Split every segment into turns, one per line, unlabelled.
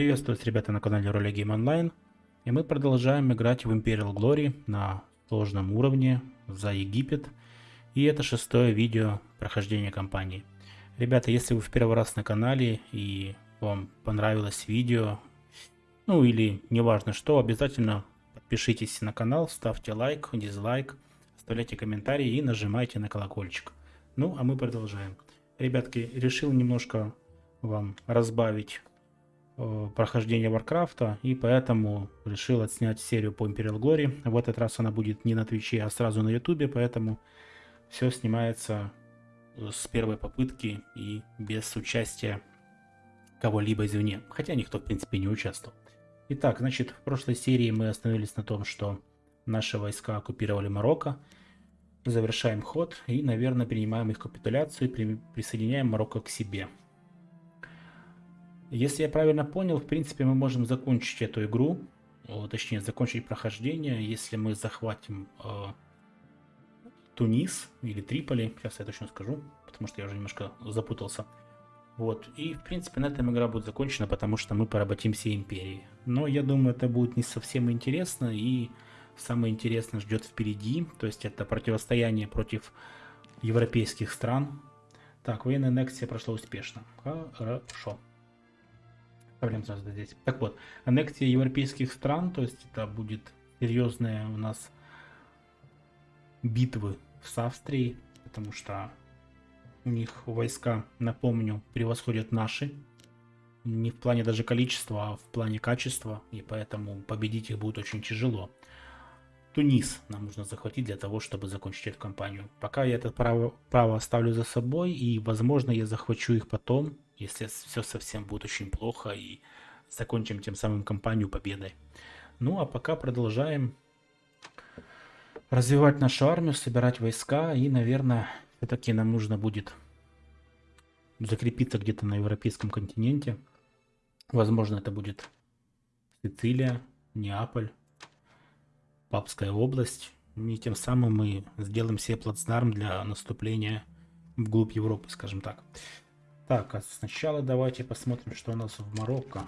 Приветствую вас, ребята, на канале Роли Game Online. И мы продолжаем играть в Imperial Glory на сложном уровне за Египет. И это шестое видео прохождения кампании. Ребята, если вы в первый раз на канале и вам понравилось видео, ну или неважно что, обязательно подпишитесь на канал, ставьте лайк, дизлайк, оставляйте комментарии и нажимайте на колокольчик. Ну, а мы продолжаем. Ребятки, решил немножко вам разбавить э, прохождение Варкрафта, и поэтому решил отснять серию по Imperial Glory. В этот раз она будет не на Твиче, а сразу на Ютубе, поэтому все снимается с первой попытки и без участия кого-либо извне, хотя никто в принципе не участвовал. Итак, значит, в прошлой серии мы остановились на том, что наши войска оккупировали Марокко, завершаем ход и, наверное, принимаем их капитуляцию и присоединяем Марокко к себе. Если я правильно понял, в принципе, мы можем закончить эту игру, точнее, закончить прохождение, если мы захватим э, Тунис или Триполи, сейчас я точно скажу, потому что я уже немножко запутался. Вот, и в принципе на этом игра будет закончена, потому что мы поработим все империи. Но я думаю, это будет не совсем интересно, и самое интересное ждет впереди, то есть это противостояние против европейских стран. Так, военная аннексия прошла успешно. Хорошо. Проблем сразу здесь. Так вот, аннексия европейских стран, то есть это будет серьезная у нас битвы с Австрией, потому что у них войска, напомню, превосходят наши. Не в плане даже количества, а в плане качества, и поэтому победить их будет очень тяжело. Тунис нам нужно захватить для того, чтобы закончить эту кампанию. Пока я это право, право оставлю за собой, и, возможно, я захвачу их потом, если все совсем будет очень плохо, и закончим тем самым кампанию победой. Ну, а пока продолжаем развивать нашу армию, собирать войска, и, наверное, все-таки нам нужно будет закрепиться где-то на европейском континенте. Возможно, это будет Сицилия, Неаполь. Папская область. И тем самым мы сделаем себе плацдарм для наступления вглубь Европы, скажем так. Так, а сначала давайте посмотрим, что у нас в Марокко.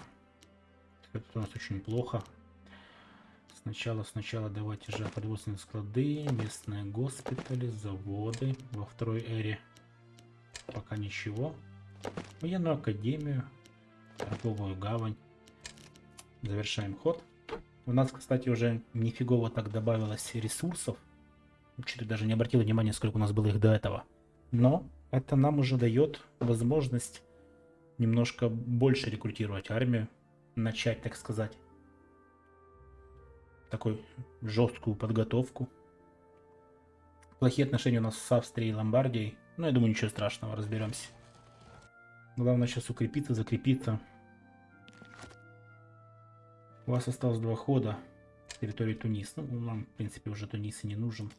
Это у нас очень плохо. Сначала, сначала давайте же производственные склады, местные госпитали, заводы. Во второй эре пока ничего. Военную академию, торговую гавань. Завершаем ход. У нас, кстати, уже нифигово так добавилось ресурсов. Чуть даже не обратил внимания, сколько у нас было их до этого. Но это нам уже дает возможность немножко больше рекрутировать армию. Начать, так сказать, такой жесткую подготовку. Плохие отношения у нас с Австрией и Ломбардией. Но я думаю, ничего страшного, разберемся. Главное сейчас укрепиться, закрепиться. У вас осталось два хода территории Тунис. Ну, нам, в принципе, уже Тунис и не нужен.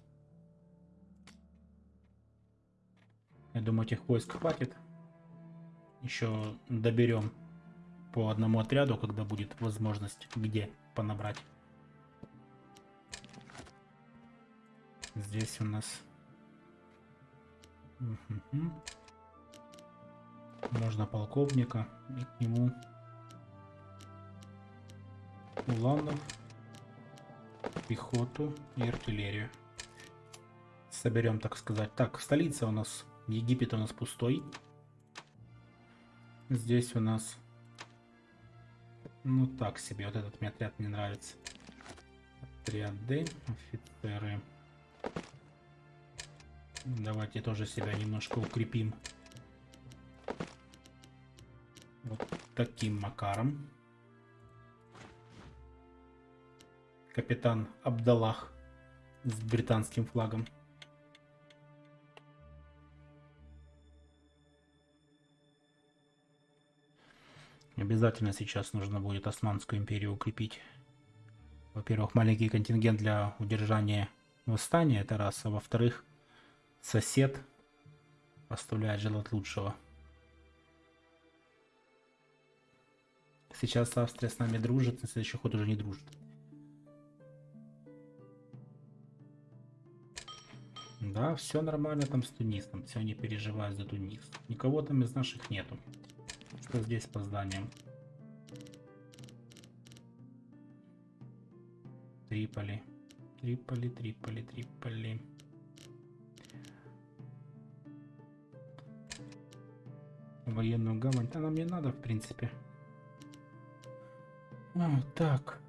Я думаю, этих войск хватит. Еще доберем по одному отряду, когда будет возможность где понабрать. Здесь у нас... Можно полковника и к нему уланов, пехоту и артиллерию. Соберем, так сказать. Так, столица у нас, Египет у нас пустой. Здесь у нас, ну так себе, вот этот мне отряд не нравится. Отряды, офицеры. Давайте тоже себя немножко укрепим. Вот таким макаром. капитан Абдаллах с британским флагом. Обязательно сейчас нужно будет Османскую империю укрепить. Во-первых, маленький контингент для удержания восстания, это раз. А во-вторых, сосед оставляет желать лучшего. Сейчас Австрия с нами дружит, на следующий ход уже не дружит. Да, все нормально там с Тунисом. Все, не переживай за Тунис. Никого там из наших нету как-то здесь по зданиям. Триполи. Триполи, Триполи, Триполи. Военную гавань. она мне надо, в принципе. А, так.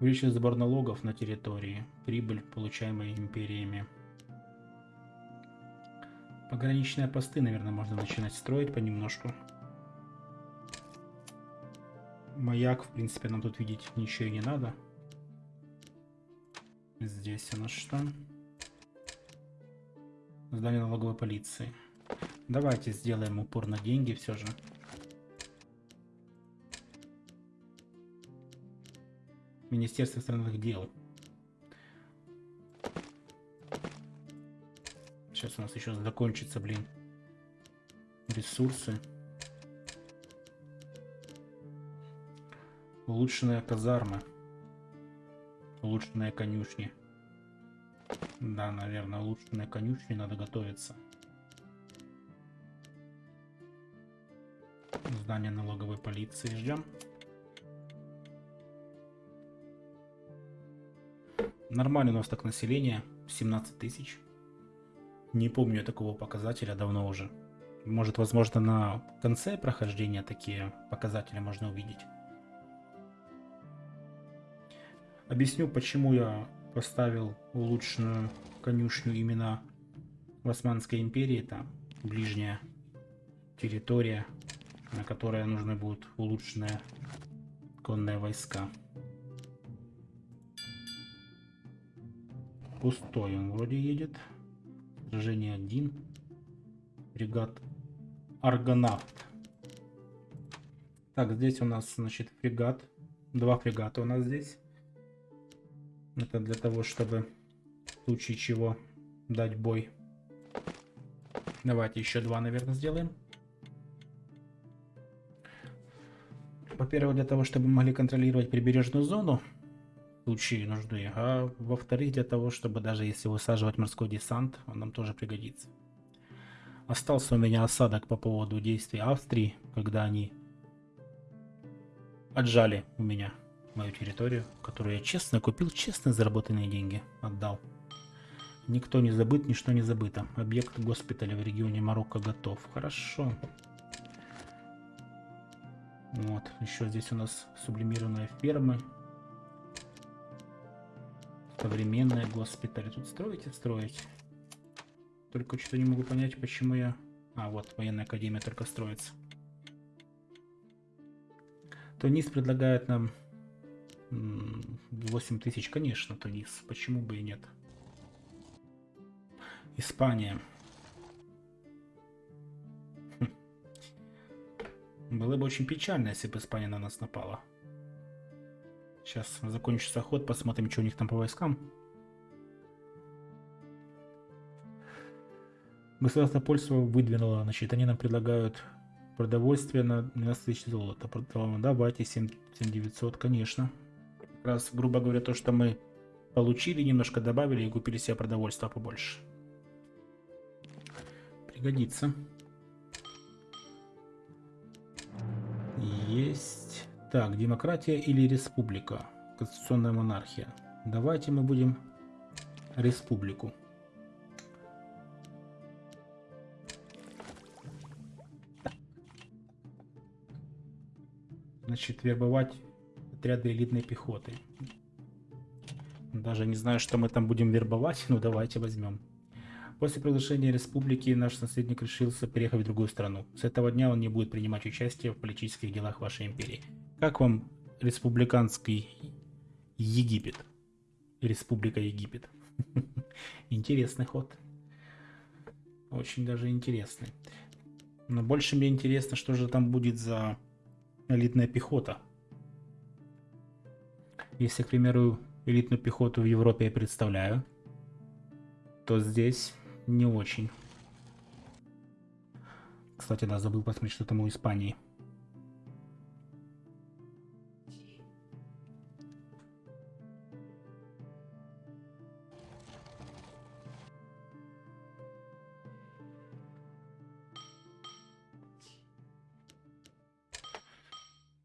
Увеличить сбор налогов на территории. Прибыль, получаемая империями. Пограничные посты, наверное, можно начинать строить понемножку. Маяк, в принципе, нам тут видеть ничего и не надо. Здесь у нас что? Здание налоговой полиции. Давайте сделаем упор на деньги все же. Министерство иностранных дел. Сейчас у нас еще закончится, блин, ресурсы. Улучшенная казарма. Улучшенная конюшни. Да, наверное, улучшенная конюшни надо готовиться. Здание налоговой полиции ждем. Нормально у нас так население. 17 тысяч. Не помню такого показателя давно уже. Может, возможно, на конце прохождения такие показатели можно увидеть. Объясню, почему я поставил улучшенную конюшню именно в Османской империи. Это ближняя территория, на которой нужны будут улучшенные конные войска. Пустой он вроде едет. Сражение 1. Фрегат Аргонавт. Так, здесь у нас, значит, фрегат. Два фрегата у нас здесь. Это для того, чтобы в случае чего дать бой. Давайте еще два, наверное, сделаем. Во-первых, для того, чтобы могли контролировать прибережную зону в случае нужды. А во-вторых, для того, чтобы даже если высаживать морской десант, он нам тоже пригодится. Остался у меня осадок по поводу действий Австрии, когда они отжали у меня мою территорию, которую я честно купил, честно заработанные деньги отдал. Никто не забыт, ничто не забыто. Объект госпиталя в регионе Марокко готов. Хорошо. Вот, еще здесь у нас сублимированные фермы. Современные госпитали. Тут строите, строить. Только что-то не могу понять, почему я... А, вот, военная академия только строится. Тунис предлагает нам 8 тысяч, конечно, Тунис. Почему бы и нет? Испания. Хм. Было бы очень печально, если бы Испания на нас напала. Сейчас закончится ход, посмотрим, что у них там по войскам. Государство польство выдвинуло, значит, они нам предлагают продовольствие на 12 тысяч золота. Давайте 7, 7900, конечно раз, грубо говоря, то, что мы получили, немножко добавили и купили себе продовольствия побольше. Пригодится. Есть. Так, демократия или республика? Конституционная монархия. Давайте мы будем республику. Значит, вербовать отряды элитной пехоты. Даже не знаю, что мы там будем вербовать, но давайте возьмем. После приглашения республики наш наследник решился переехать в другую страну. С этого дня он не будет принимать участие в политических делах вашей империи. Как вам республиканский Египет? Республика Египет. Интересный ход. Очень даже интересный. Но больше мне интересно, что же там будет за элитная пехота. Если, к примеру, элитную пехоту в Европе я представляю, то здесь не очень. Кстати, да, забыл посмотреть, что там у Испании.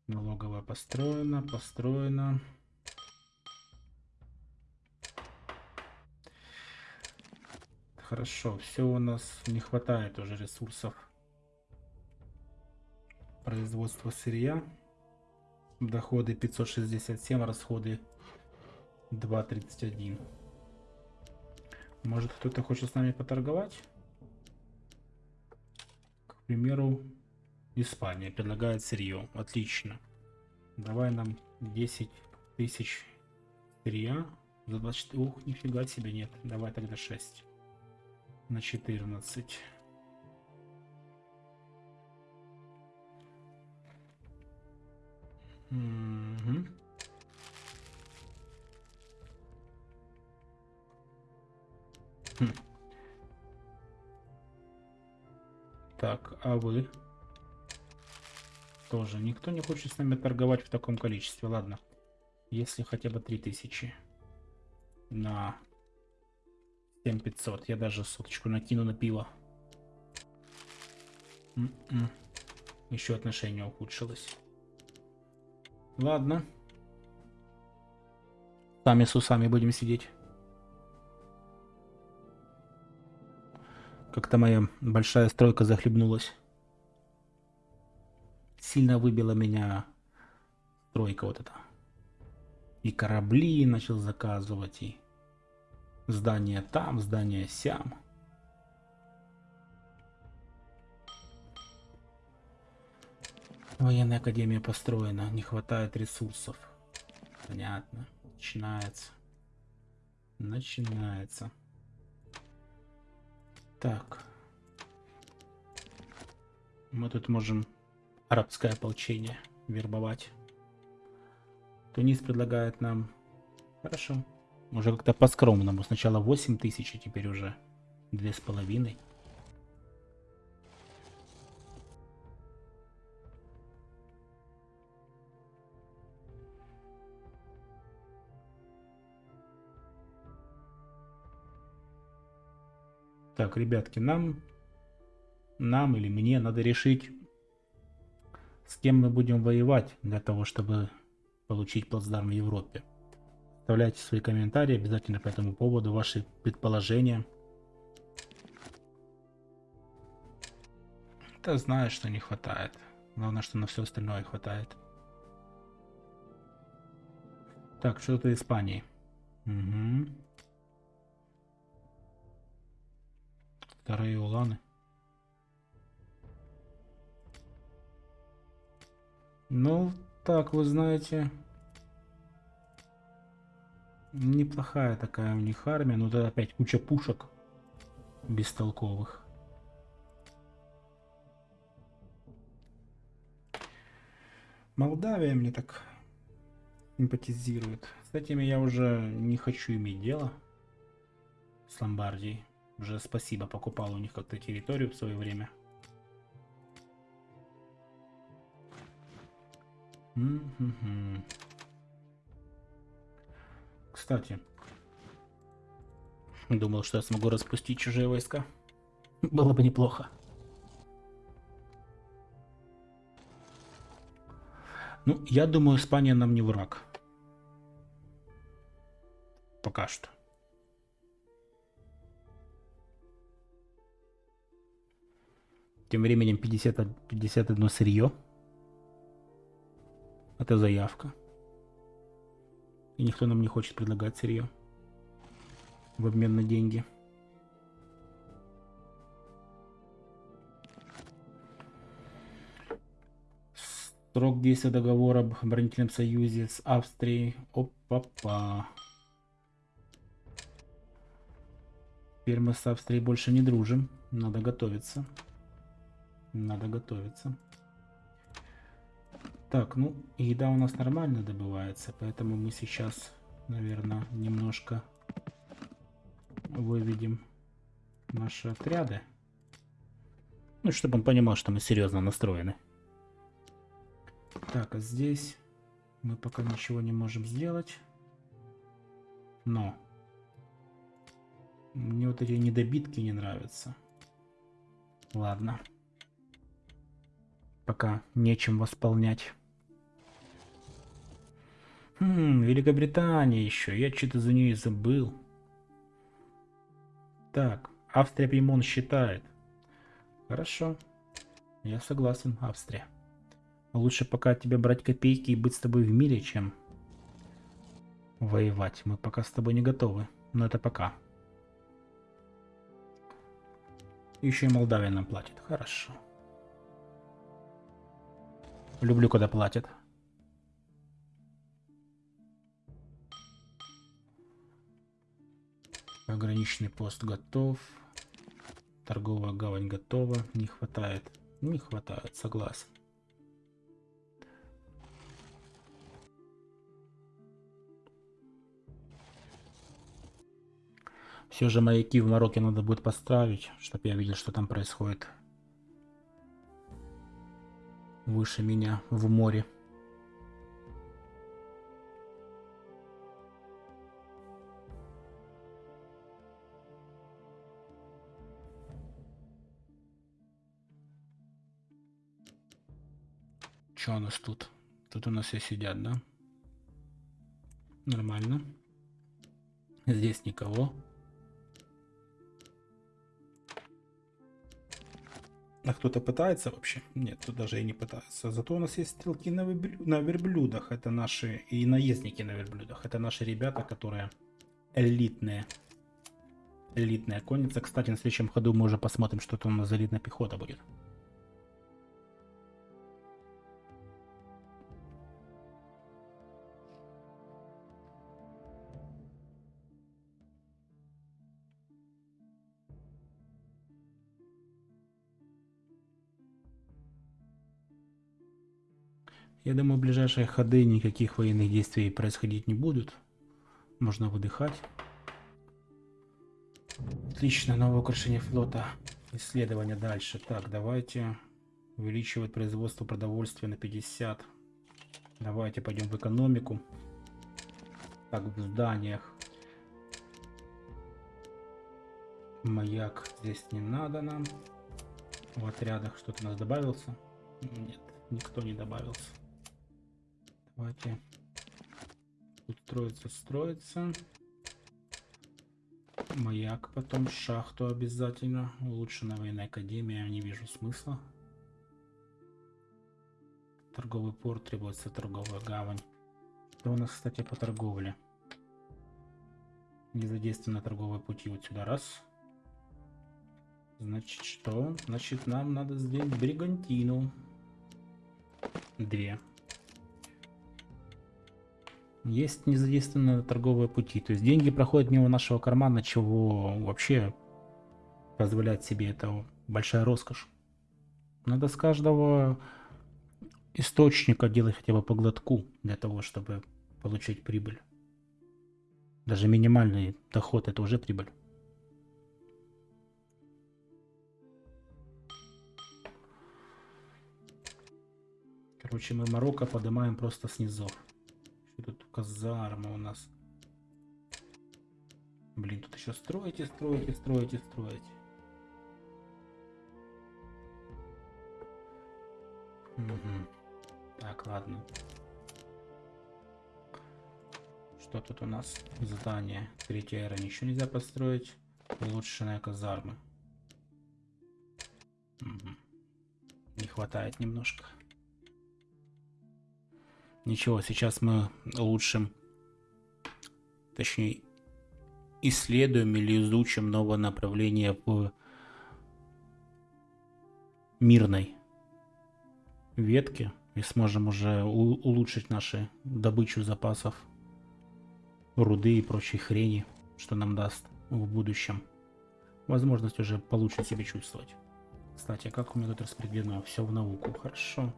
Налоговая построена, построена. Хорошо. Все у нас не хватает уже ресурсов. Производство сырья. Доходы 567, расходы 2.31. Может кто-то хочет с нами поторговать? К примеру, Испания предлагает сырье. Отлично. Давай нам 10 тысяч сырья за 24. Ух, нифига себе нет. Давай тогда 6 на 14. Угу. Хм. Так, а вы? Тоже никто не хочет с нами торговать в таком количестве. Ладно. Если хотя бы 3000 на 7500. Я даже соточку накину на пиво. М -м. Еще отношение ухудшилось. Ладно. Сами с усами будем сидеть. Как-то моя большая стройка захлебнулась. Сильно выбила меня стройка вот эта. И корабли начал заказывать, и здание там, здание сям. Военная академия построена, не хватает ресурсов. Понятно. Начинается. Начинается. Так. Мы тут можем арабское ополчение вербовать. Тунис предлагает нам... Хорошо. Уже как-то по-скромному. Сначала 8 тысяч, а теперь уже две с половиной. Так, ребятки, нам, нам или мне надо решить, с кем мы будем воевать для того, чтобы получить плацдарм в Европе. Оставляйте свои комментарии обязательно по этому поводу, ваши предположения. Да знаю, что не хватает. Главное, что на все остальное хватает. Так, что-то Испании. Угу. Вторые уланы. Ну, так, вы знаете... Неплохая такая у них армия, но тут опять куча пушек бестолковых. Молдавия мне так симпатизирует. С этими я уже не хочу иметь дело. С Ломбардией. Уже спасибо, покупал у них как-то территорию в свое время. Кстати, думал, что я смогу распустить чужие войска. Было бы неплохо. Ну, я думаю, Испания нам не враг. Пока что. Тем временем 50, 51 сырье. Это заявка. И никто нам не хочет предлагать сырье. В обмен на деньги. Срок действия договора об оборонительном союзе с Австрией. Опа-па. Теперь мы с Австрией больше не дружим. Надо готовиться. Надо готовиться. Так, ну, еда у нас нормально добывается, поэтому мы сейчас, наверное, немножко выведем наши отряды. Ну, чтобы он понимал, что мы серьезно настроены. Так, а здесь мы пока ничего не можем сделать. Но мне вот эти недобитки не нравятся. Ладно пока нечем восполнять. Хм, Великобритания еще. Я что-то за нее забыл. Так, Австрия Пимон считает. Хорошо. Я согласен, Австрия. Лучше пока тебе брать копейки и быть с тобой в мире, чем воевать. Мы пока с тобой не готовы. Но это пока. Еще и Молдавия нам платит. Хорошо. Люблю, когда платят. Пограничный пост готов. Торговая гавань готова. Не хватает. Не хватает, согласен. Все же маяки в Марокко надо будет поставить, чтобы я видел, что там происходит. Выше меня, в море. Что у нас тут? Тут у нас все сидят, да? Нормально. Здесь никого. А кто-то пытается вообще? Нет, тут даже и не пытается. Зато у нас есть стрелки на, на верблюдах. Это наши... И наездники на верблюдах. Это наши ребята, которые элитные. Элитная конница. Кстати, на следующем ходу мы уже посмотрим, что там у нас за элитная пехота будет. Я думаю, в ближайшие ходы никаких военных действий происходить не будут. Можно выдыхать. Отлично, новое украшение флота. Исследование дальше. Так, давайте увеличивать производство продовольствия на 50. Давайте пойдем в экономику. Так, в зданиях. Маяк здесь не надо нам. В отрядах что-то у нас добавился? Нет, никто не добавился. Давайте. Тут строится, строится. Маяк, потом шахту обязательно. Улучшенная военная академия, не вижу смысла. Торговый порт требуется, торговая гавань. Что у нас, кстати, по торговле? Не задействованы торговые пути вот сюда. Раз. Значит, что? Значит, нам надо сделать бригантину. Две есть незадействованные торговые пути. То есть деньги проходят мимо нашего кармана, чего вообще позволять себе это большая роскошь. Надо с каждого источника делать хотя бы по глотку для того, чтобы получить прибыль. Даже минимальный доход это уже прибыль. Короче, мы Марокко поднимаем просто снизу. Что тут казарма у нас? Блин, тут еще строите, строите, строите, строите. Угу. Так, ладно. Что тут у нас? Здание. Третья эра. Ничего нельзя построить. Улучшенная казарма. Угу. Не хватает немножко. Ничего, сейчас мы улучшим, точнее, исследуем или изучим новое направление в мирной ветке и сможем уже улучшить наши добычу запасов руды и прочей хрени, что нам даст в будущем возможность уже получше себя чувствовать. Кстати, а как у меня тут распределено? Все в науку. Хорошо.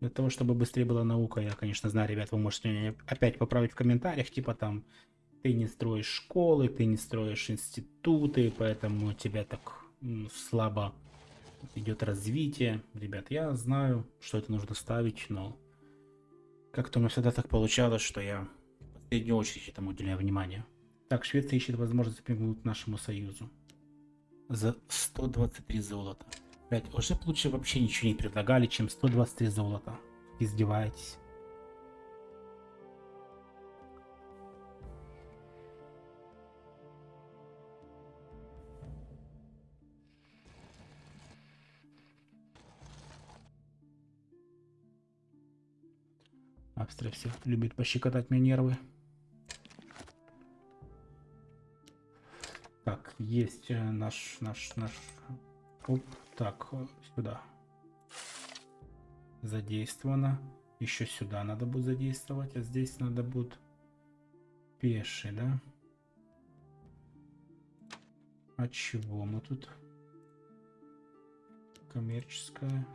Для того, чтобы быстрее была наука, я, конечно, знаю, ребят, вы можете меня опять поправить в комментариях, типа там, ты не строишь школы, ты не строишь институты, поэтому тебя так слабо идет развитие. Ребят, я знаю, что это нужно ставить, но как-то у меня всегда так получалось, что я в последнюю очередь этому уделяю внимание. Так, Швеция ищет возможность примкнуть к нашему союзу. За 123 золота. Блять, уже лучше вообще ничего не предлагали, чем 123 золота. Издеваетесь. Австрия все любит пощекотать мне нервы. Так, есть э, наш, наш, наш труп так, э, сюда. Задействовано. Еще сюда надо будет задействовать, а здесь надо будет пеший, да? А чего мы тут? Коммерческая.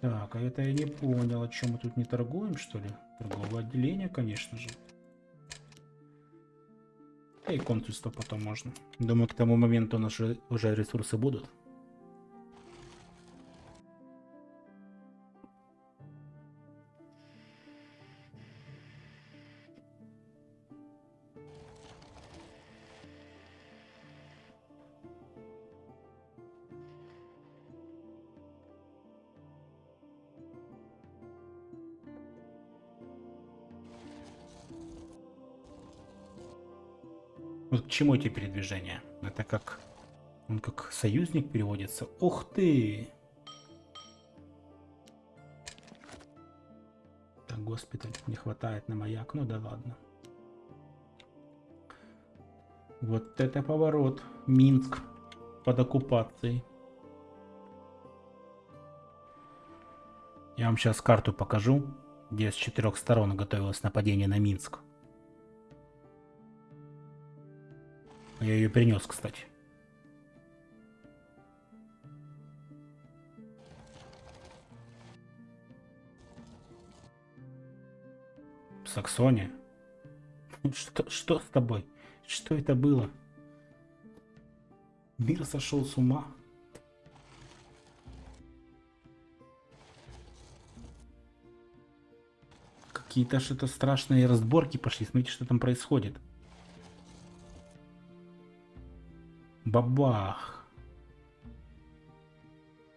Так, а это я не понял, о чем мы тут не торгуем, что ли? Торговое отделение, конечно же. И консульство потом можно. Думаю, к тому моменту у нас уже ресурсы будут. Чему эти передвижения? Это как... Он как союзник переводится. Ух ты! Так, госпиталь не хватает на маяк. Ну да ладно. Вот это поворот. Минск под оккупацией. Я вам сейчас карту покажу, где с четырех сторон готовилось нападение на Минск. Я ее принес, кстати. Саксония? Что, что с тобой? Что это было? Мир сошел с ума. Какие-то что-то страшные разборки пошли. Смотрите, что там происходит. Бабах.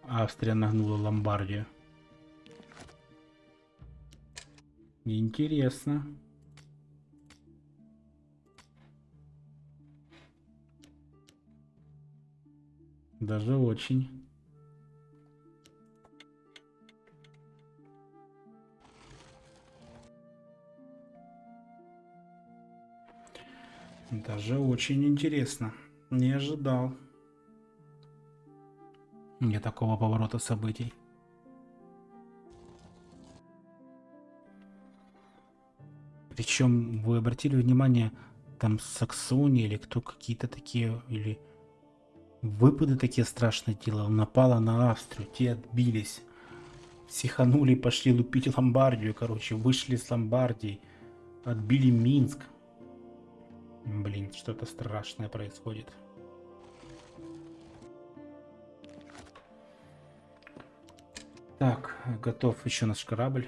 Австрия нагнула Ломбардию. Интересно. Даже очень. Даже очень интересно. Не ожидал. Не такого поворота событий. Причем вы обратили внимание, там Саксония или кто какие-то такие, или выпады такие страшные делал. Напала на Австрию, те отбились. Сиханули, пошли лупить Ломбардию, короче, вышли с Ломбардии, отбили Минск. Блин, что-то страшное происходит. Так, готов еще наш корабль.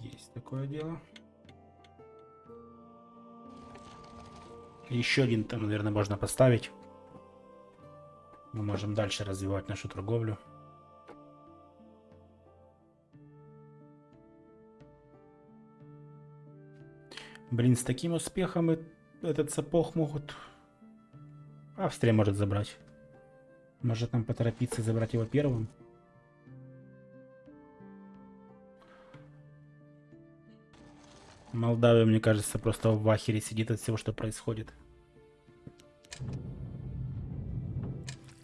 Есть такое дело. Еще один там, наверное, можно поставить. Мы можем дальше развивать нашу торговлю. Блин, с таким успехом этот сапог могут... Австрия может забрать. Может нам поторопиться забрать его первым? Молдавия, мне кажется, просто в ахере сидит от всего, что происходит.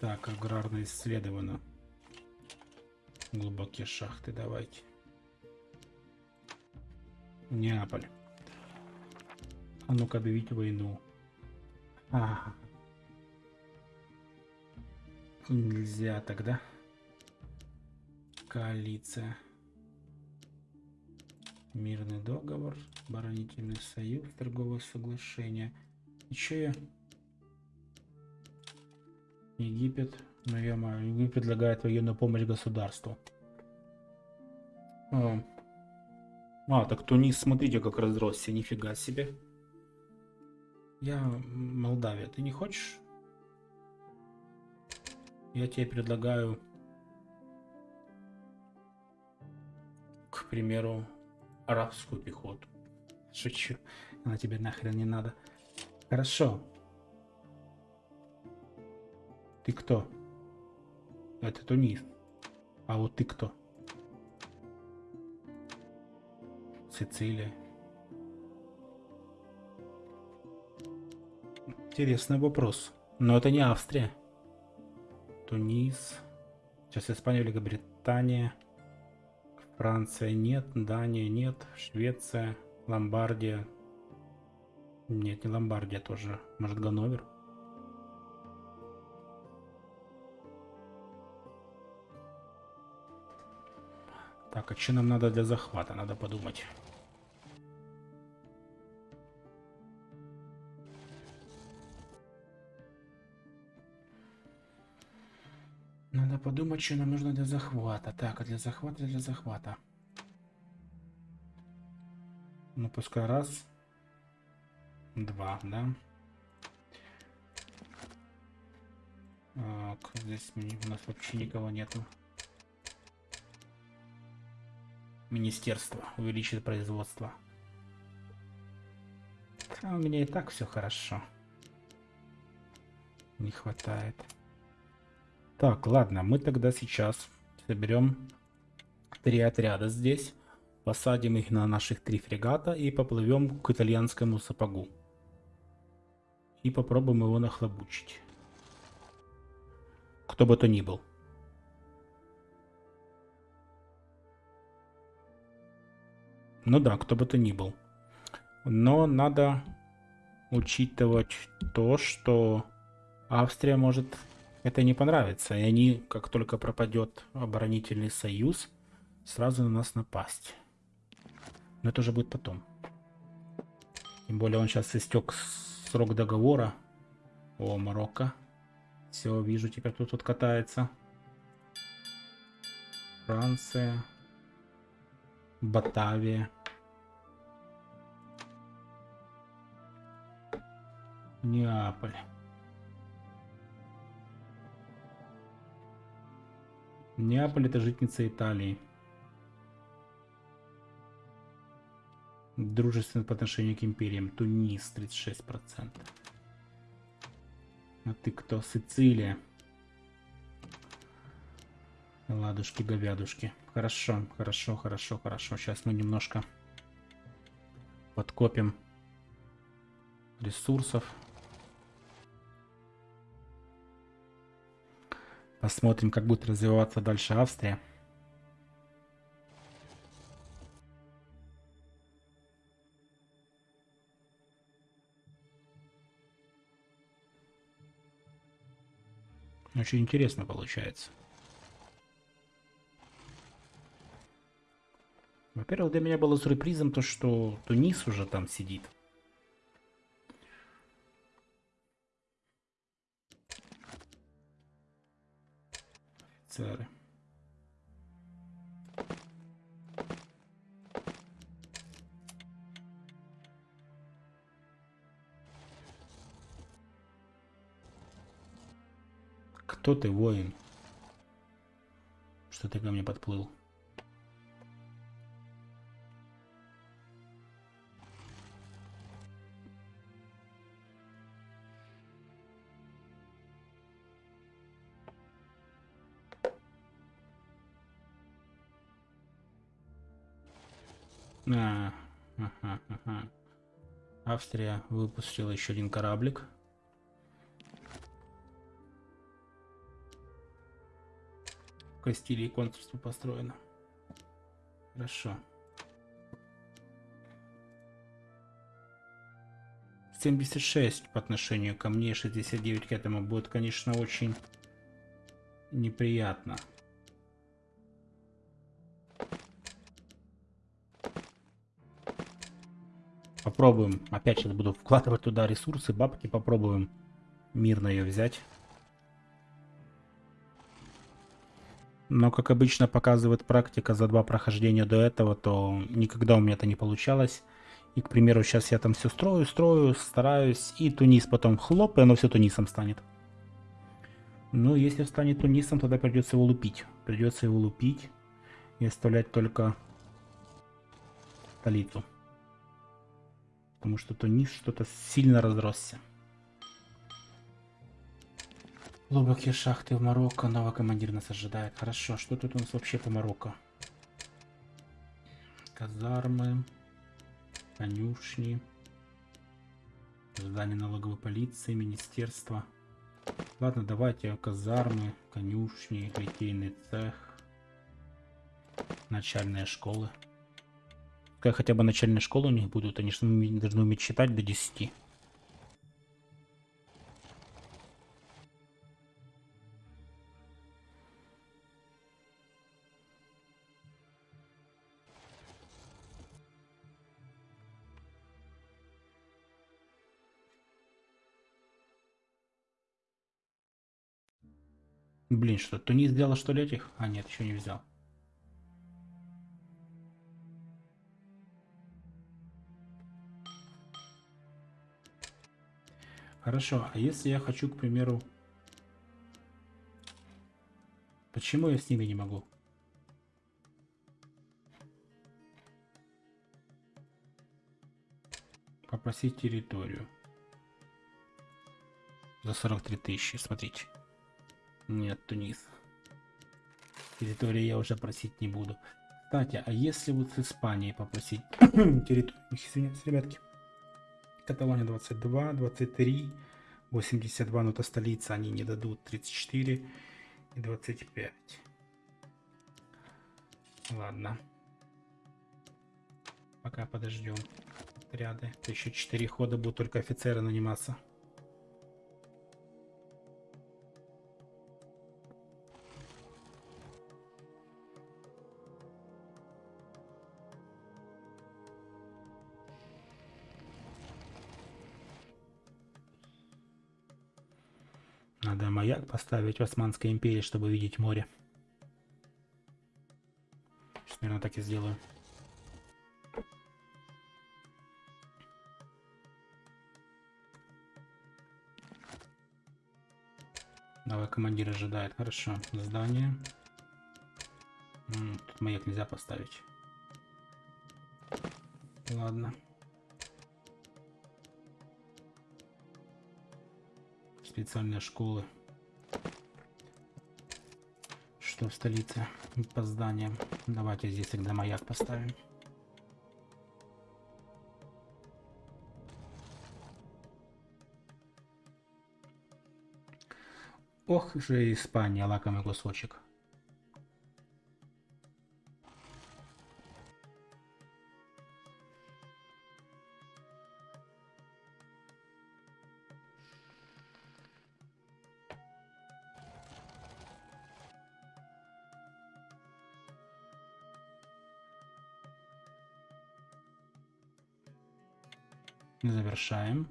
Так, аграрно исследовано. Глубокие шахты, давайте. Неаполь. А ну-ка, объявить войну. Ага. Нельзя тогда. Коалиция. Мирный договор, оборонительный союз, торговое соглашение. Еще. Египет. Ну, я. Египет предлагает военную помощь государству. А, а так Тунис, смотрите, как разросся. Нифига себе. Я Молдавия. Ты не хочешь? Я тебе предлагаю, к примеру, арабскую пехоту. Шучу. Она тебе нахрен не надо. Хорошо. Ты кто? Это Тунис. А вот ты кто? Сицилия. Интересный вопрос. Но это не Австрия. Тунис. Сейчас Испания, Великобритания. Франция нет, Дания нет, Швеция, Ломбардия. Нет, не Ломбардия тоже. Может, Ганновер? Так, а что нам надо для захвата? Надо подумать. Подумать, что нам нужно для захвата. Так, а для захвата, для захвата. Ну, пускай раз. Два, да? Так, здесь у нас вообще никого нету. Министерство увеличит производство. А у меня и так все хорошо. Не хватает. Так, ладно, мы тогда сейчас соберем три отряда здесь. Посадим их на наших три фрегата и поплывем к итальянскому сапогу. И попробуем его нахлобучить. Кто бы то ни был. Ну да, кто бы то ни был. Но надо учитывать то, что Австрия может это не понравиться. И они, как только пропадет оборонительный союз, сразу на нас напасть. Но это уже будет потом. Тем более он сейчас истек срок договора. О, Марокко. Все, вижу, теперь кто тут катается. Франция. Батавия. Неаполь. Неаполь это житница Италии. Дружественно по отношению к империям. Тунис 36%. А ты кто? Сицилия. Ладушки, говядушки. Хорошо, хорошо, хорошо, хорошо. Сейчас мы немножко подкопим ресурсов. Посмотрим, как будет развиваться дальше Австрия. Очень интересно получается. Во-первых, для меня было сюрпризом то, что Тунис уже там сидит. Офицеры. Кто ты, воин? Что ты ко мне подплыл? Австрия выпустила еще один кораблик. В Кастилии консульство построено. Хорошо. 76 по отношению ко мне, 69 к этому будет, конечно, очень неприятно. Попробуем. Опять сейчас буду вкладывать туда ресурсы, бабки. Попробуем мирно ее взять. Но, как обычно показывает практика за два прохождения до этого, то никогда у меня это не получалось. И, к примеру, сейчас я там все строю, строю, стараюсь, и Тунис потом хлоп, и оно все Тунисом станет. Ну, если станет Тунисом, тогда придется его лупить. Придется его лупить и оставлять только столицу потому что то низ что-то сильно разросся. Глубокие шахты в Марокко. Новый командир нас ожидает. Хорошо. Что тут у нас вообще по Марокко? Казармы. Конюшни. Здание налоговой полиции. Министерство. Ладно, давайте казармы, конюшни, литейный цех. Начальные школы. Как хотя бы начальные школы у них будут. Они что должны уметь читать до 10. Блин, что, Тунис сделал что ли этих? А, нет, еще не взял. Хорошо, а если я хочу, к примеру... Почему я с ними не могу? Попросить территорию. За 43 тысячи, смотрите. Нет, Тунис. Территории я уже просить не буду. Кстати, а если вот с Испанией попросить территорию? Извиняюсь, ребятки. Каталония 22, 23, 82, но это столица, они не дадут 34 и 25. Ладно. Пока подождем отряды. Еще 4 хода будут только офицеры наниматься. Маяк поставить в Османской империи, чтобы видеть море. Сейчас, наверное, так и сделаю. Давай, командир ожидает. Хорошо. Здание. Тут маяк нельзя поставить. Ладно. специальные школы. Что в столице по зданиям. Давайте здесь тогда маяк поставим. Ох же Испания, лакомый кусочек. Завершаем.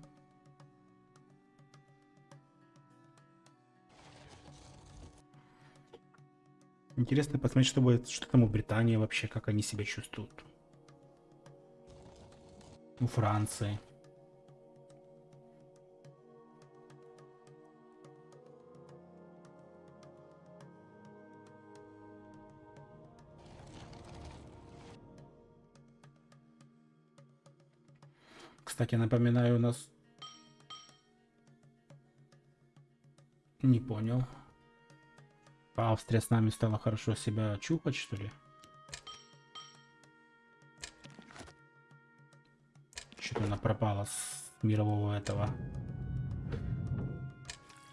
Интересно посмотреть, что будет, что там у Британии вообще, как они себя чувствуют. У Франции. Кстати, напоминаю, у нас... Не понял. Австрия с нами стала хорошо себя чухать, что ли? Что-то она пропала с мирового этого.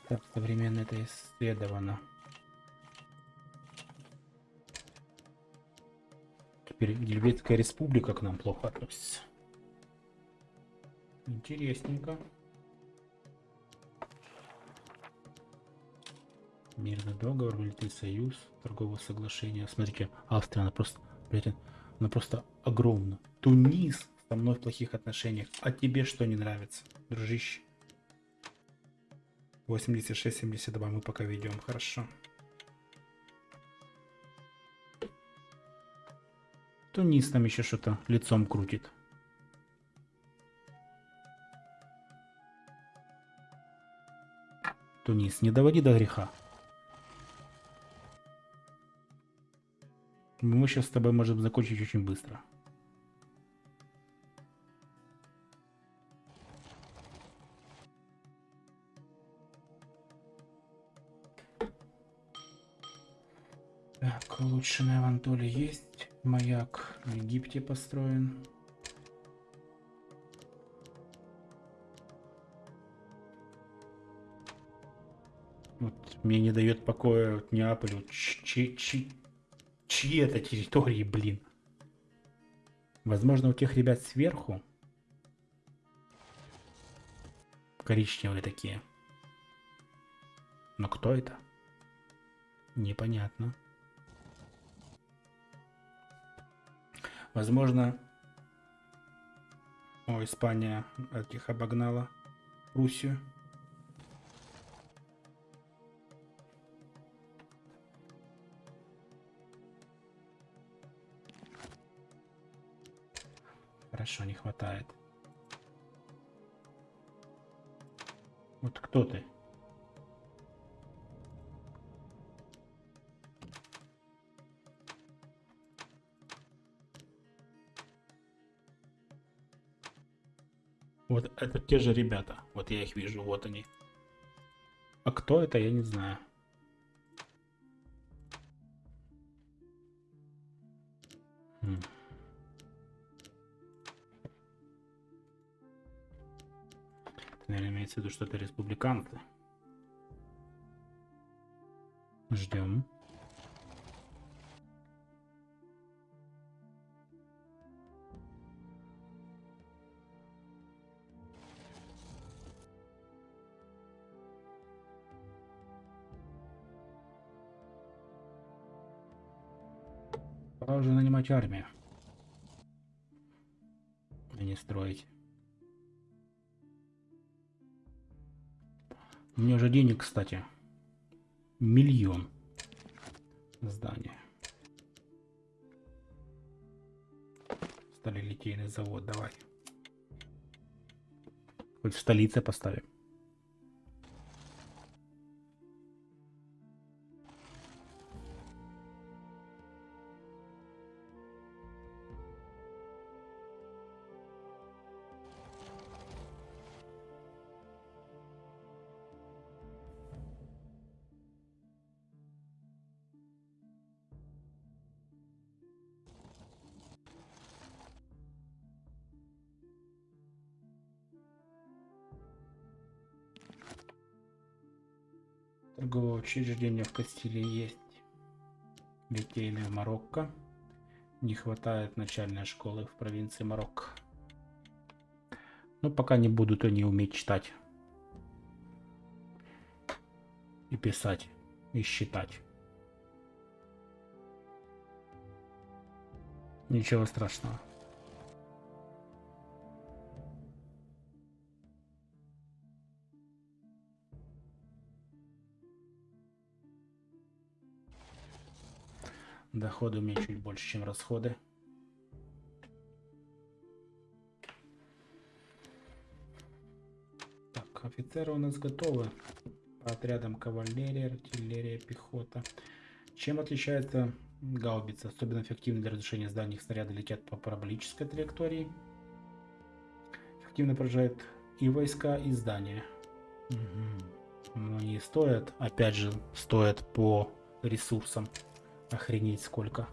Так, современно это исследовано. Теперь Гельветская республика к нам плохо относится. Интересненько. Мирный договор, вылетный союз, торговое соглашение. Смотрите, Австрия, она просто, блядь, она просто огромна. Тунис со мной в плохих отношениях. А тебе что не нравится, дружище? 86-72 мы пока ведем, хорошо. Тунис там еще что-то лицом крутит. Тунис, не доводи до греха. Мы сейчас с тобой можем закончить очень быстро. Так, улучшенная в Антоле есть. Маяк в Египте построен. Мне не дает покоя вот Неаполь. Вот чьи, чьи, чьи это территории, блин? Возможно, у тех ребят сверху коричневые такие. Но кто это? Непонятно. Возможно, о, Испания этих обогнала Руссию. Хорошо, не хватает. Вот кто ты? Вот это те же ребята. Вот я их вижу, вот они. А кто это, я не знаю. Наверное, имеется в виду, что это республиканцы. Ждем. Пора уже нанимать армию. А не строить. У меня уже денег, кстати. Миллион. Здание. Сталелитейный завод, давай. Хоть в столице поставим. Торговое учреждение в Кастилии есть. Литейный в Марокко. Не хватает начальной школы в провинции Марокко. Но пока не будут они уметь читать. И писать. И считать. Ничего страшного. Доходы у меня чуть больше, чем расходы. Так, офицеры у нас готовы. По отрядам кавалерия, артиллерия, пехота. Чем отличается гаубица? Особенно эффективны для разрушения зданий. Снаряды летят по параболической траектории. Эффективно поражает и войска, и здания. Угу. Но они стоят, опять же, стоят по ресурсам. Охренеть сколько.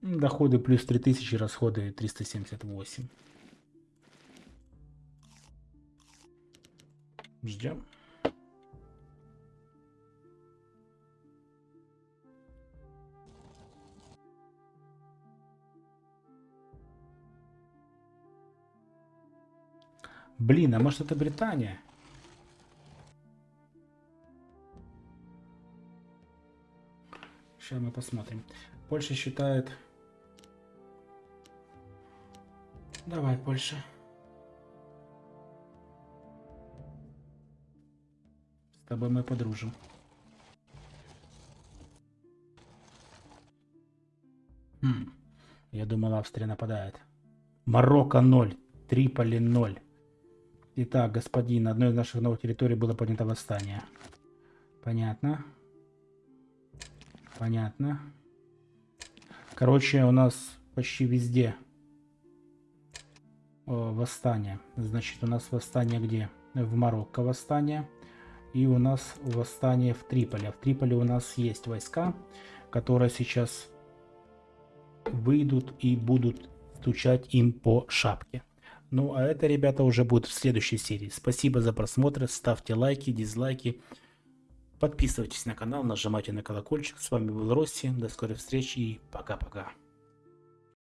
Доходы плюс 3000, расходы 378. Ждем. Блин, а может это Британия? Сейчас мы посмотрим. Польша считает... Давай, Польша. С тобой мы подружим. Хм. Я думал, Австрия нападает. Марокко 0. Триполи 0. Итак, господин, на одной из наших новых территорий было поднято восстание. Понятно. Понятно. Короче, у нас почти везде восстание. Значит, у нас восстание где? В Марокко восстание. и у нас восстание в Триполе. В Триполе у нас есть войска, которые сейчас выйдут и будут стучать им по шапке. Ну а это, ребята, уже будет в следующей серии. Спасибо за просмотр, ставьте лайки, дизлайки. Подписывайтесь на канал, нажимайте на колокольчик. С вами был Росси, до скорой встречи и пока-пока.